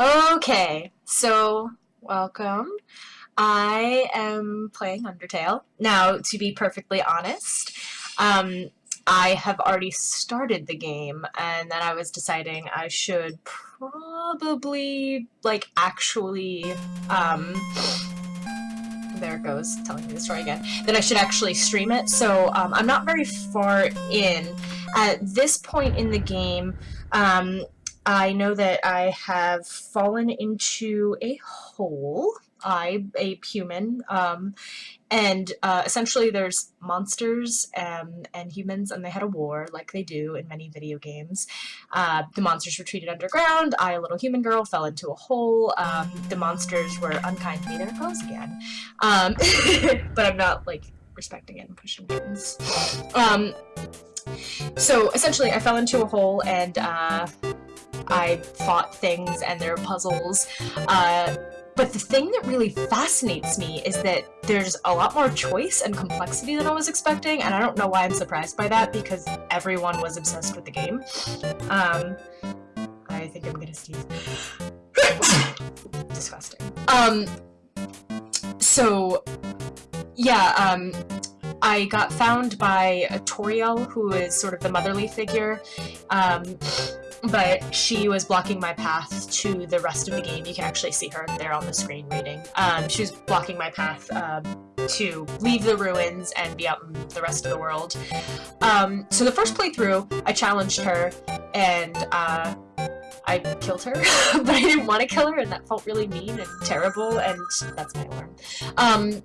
Okay, so welcome. I am playing Undertale. Now, to be perfectly honest, um, I have already started the game, and then I was deciding I should probably, like, actually, um, there it goes, telling me the story again, that I should actually stream it, so um, I'm not very far in. At this point in the game, um, I know that I have fallen into a hole. I, a human, um, and uh, essentially there's monsters um, and humans, and they had a war, like they do in many video games. Uh, the monsters retreated underground. I, a little human girl, fell into a hole. Um, the monsters were unkind to me. There it goes again. Um, but I'm not like respecting it and pushing buttons. Um, so essentially, I fell into a hole and. Uh, I fought things and there are puzzles. Uh, but the thing that really fascinates me is that there's a lot more choice and complexity than I was expecting, and I don't know why I'm surprised by that because everyone was obsessed with the game. Um, I think I'm gonna sneeze. Disgusting. Um, so, yeah, um, I got found by a Toriel, who is sort of the motherly figure. Um, but she was blocking my path to the rest of the game. You can actually see her there on the screen reading. Um, she was blocking my path um, to leave the ruins and be out in the rest of the world. Um, so the first playthrough, I challenged her, and uh, I killed her, but I didn't want to kill her, and that felt really mean and terrible, and that's my alarm. Um,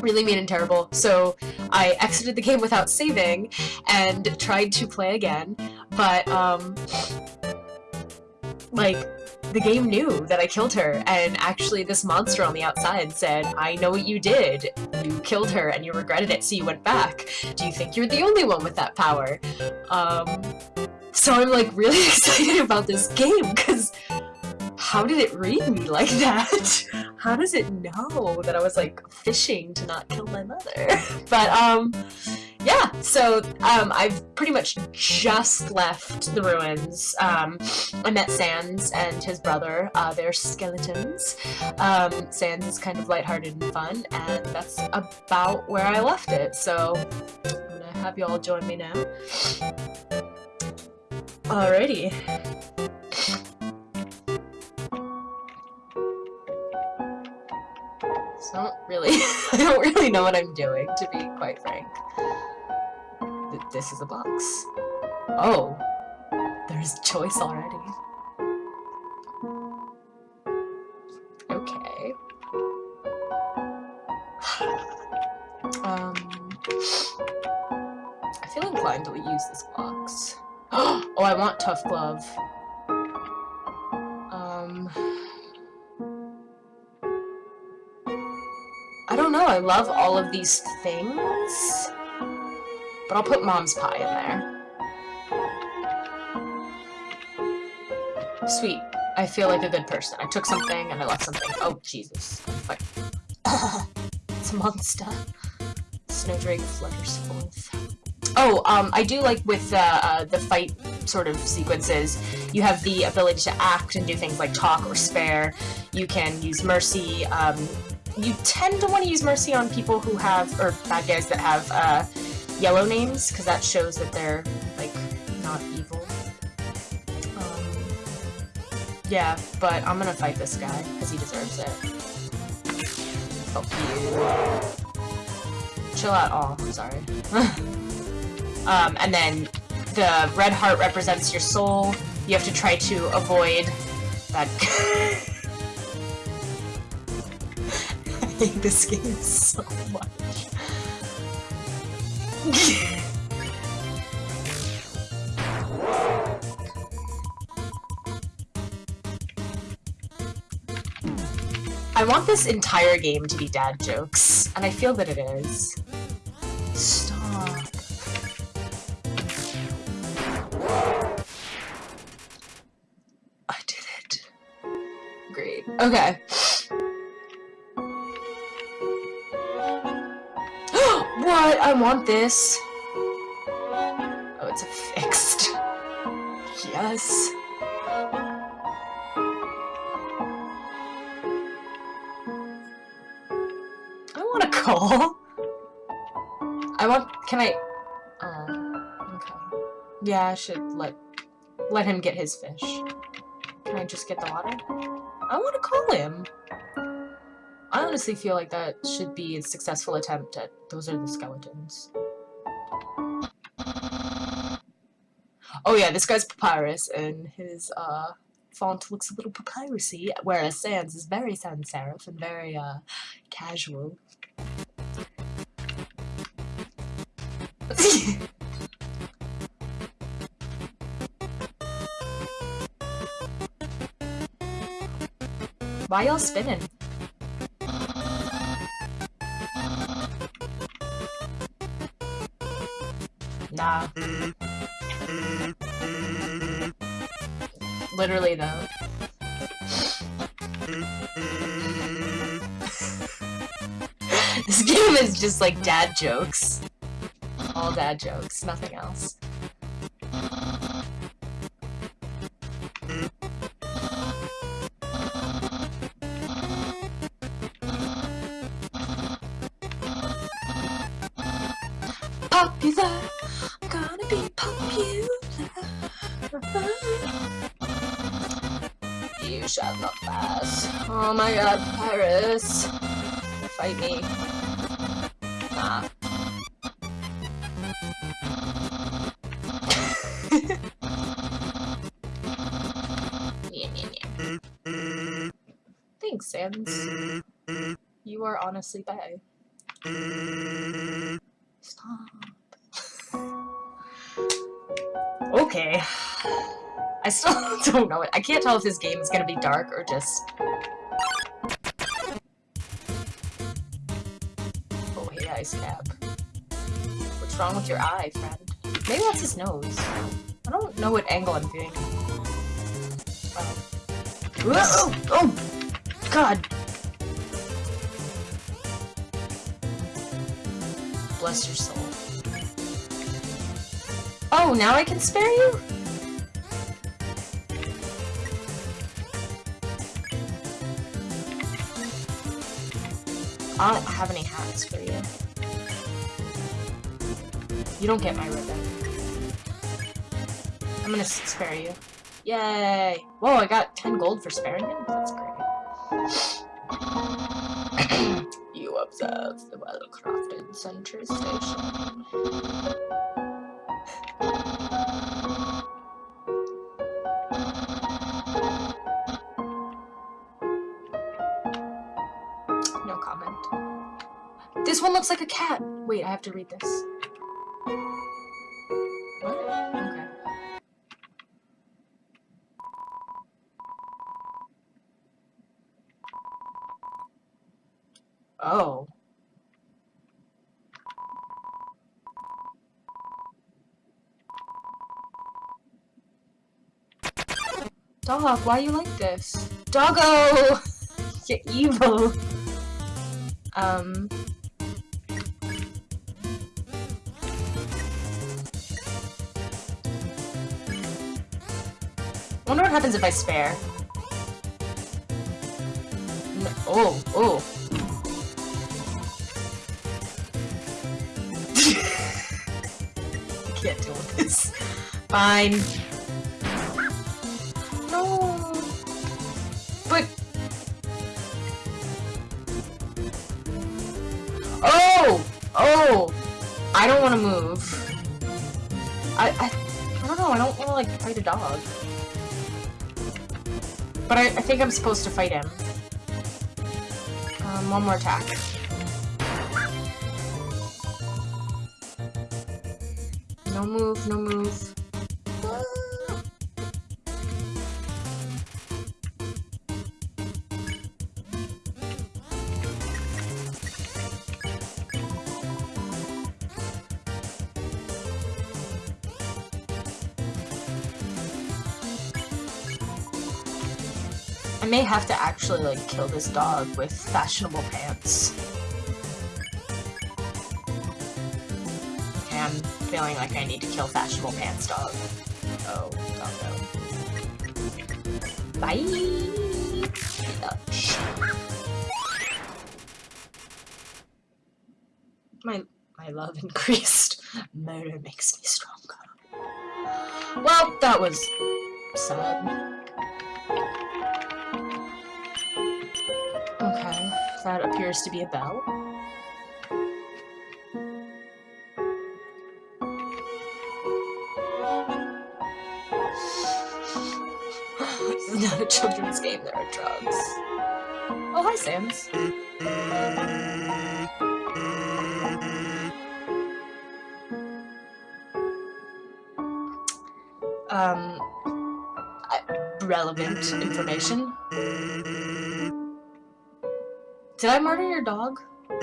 really mean and terrible, so I exited the game without saving and tried to play again, but, um, like, the game knew that I killed her, and actually this monster on the outside said, I know what you did. You killed her and you regretted it, so you went back. Do you think you're the only one with that power? Um, so I'm like really excited about this game, because how did it read me like that? How does it know that I was like fishing to not kill my mother? but um, yeah, so um, I've pretty much just left the ruins. Um, I met Sans and his brother. Uh, they're skeletons. Um, Sans is kind of lighthearted and fun, and that's about where I left it. So I'm gonna have you all join me now. Alrighty. I don't really, I don't really know what I'm doing, to be quite frank. This is a box. Oh, there's choice already. Okay. um, I feel inclined to use this box. oh, I want Tough Glove. Um... I don't know, I love all of these things. But I'll put mom's pie in there. Sweet. I feel like a good person. I took something and I left something. Oh, Jesus. It's a monster. Snowdrake flutters forth. Oh, um, I do like with uh, uh, the fight sort of sequences, you have the ability to act and do things like talk or spare. You can use mercy. Um, you tend to want to use mercy on people who have, or bad guys that have, uh, yellow names, because that shows that they're, like, not evil. Um, yeah, but I'm gonna fight this guy, because he deserves it. Fuck you. Chill out. all, I'm sorry. um, and then the red heart represents your soul. You have to try to avoid that... I hate this game so much. I want this entire game to be dad jokes, and I feel that it is. Stop. I did it. Great. Okay. I want this. Oh, it's fixed. Yes. I want a call. I want, can I, oh, okay. Yeah, I should let, let him get his fish. Can I just get the water? I want to call him. I honestly feel like that should be a successful attempt at- those are the skeletons. Oh yeah, this guy's Papyrus, and his, uh, font looks a little papyrusy, whereas Sans is very sans serif and very, uh, casual. Why y'all spinning? Literally though. this game is just like dad jokes. All dad jokes, nothing else. You shall not pass. Oh my god, Paris. Fight me. Nah. yeah, yeah, yeah. Thanks, Sans. You are honestly bad. Stop. Okay. I still don't know it. I can't tell if this game is gonna be dark or just... Oh, hey, Ice Cap. What's wrong with your eye, friend? Maybe that's his nose. I don't know what angle I'm doing. Oh. Whoa! Oh! God! Bless your soul. Oh, now I can spare you? I don't have any hats for you. You don't get my ribbon. I'm gonna spare you. Yay! Whoa, I got 10 gold for sparing him? That's great. you observe the well-crafted sentry station. This one looks like a cat. Wait, I have to read this. Oh. Dog, why you like this? Doggo! You're evil. Um. Wonder what happens if I spare. Oh, oh. I can't deal with this. Fine. No. But Oh! Oh! I don't want to move. I, I, I don't know, I don't want to, like, fight a dog. But I, I think I'm supposed to fight him. Um, one more attack. No move, no move. I may have to actually, like, kill this dog with fashionable pants. Okay, I'm feeling like I need to kill fashionable pants dog. Oh, doggo. Bye! My my love increased. Murder makes me stronger. Well, that was sad. Okay, that appears to be a bell. this is not a children's game, there are drugs. Oh, hi, Sans. Um, relevant information. Did I murder your dog?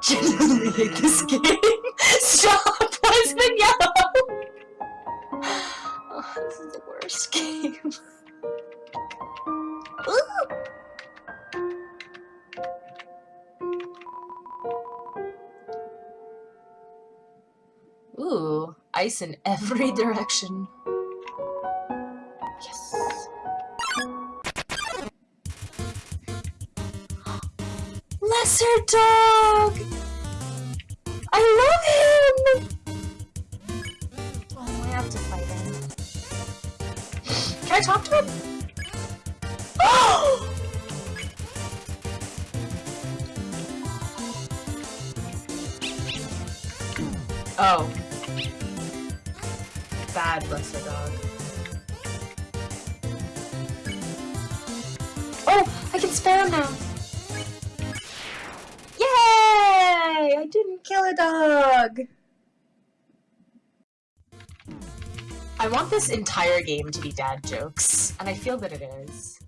genuinely hate this game. Stop! Ice in every direction. Yes. Lesser dog! I love him! Oh, I have to fight him. Can I talk to him? Oh! Oh. Bad lesser dog. Oh! I can spare him now! Yay! I didn't kill a dog! I want this entire game to be dad jokes, and I feel that it is.